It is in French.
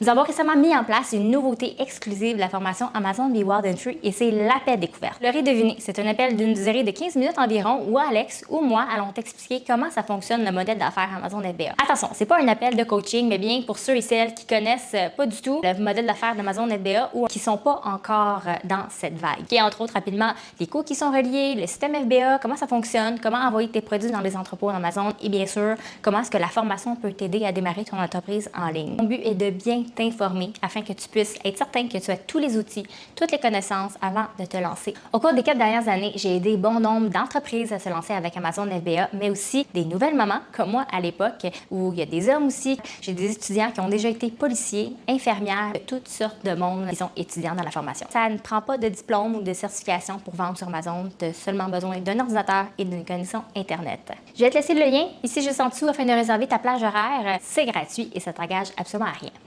Nous avons récemment mis en place une nouveauté exclusive de la formation Amazon Be Wild Entry et c'est l'appel découverte. L'aurez deviné, c'est un appel d'une durée de 15 minutes environ où Alex ou moi allons t'expliquer comment ça fonctionne le modèle d'affaires Amazon FBA. Attention, c'est pas un appel de coaching, mais bien pour ceux et celles qui connaissent euh, pas du tout le modèle d'affaires d'Amazon FBA ou qui sont pas encore euh, dans cette vague. Et entre autres, rapidement, les coûts qui sont reliés, le système FBA, comment ça fonctionne, comment envoyer tes produits dans les entrepôts d'Amazon et bien sûr, comment est-ce que la formation peut t'aider à démarrer ton entreprise en ligne. Mon but est de bien t'informer afin que tu puisses être certain que tu as tous les outils, toutes les connaissances avant de te lancer. Au cours des quatre dernières années, j'ai aidé bon nombre d'entreprises à se lancer avec Amazon FBA, mais aussi des nouvelles mamans comme moi à l'époque, où il y a des hommes aussi. J'ai des étudiants qui ont déjà été policiers, infirmières, toutes sortes de monde qui sont étudiants dans la formation. Ça ne prend pas de diplôme ou de certification pour vendre sur Amazon. Tu as seulement besoin d'un ordinateur et d'une connexion Internet. Je vais te laisser le lien ici juste en dessous afin de réserver ta plage horaire. C'est gratuit et ça t'engage absolument à rien.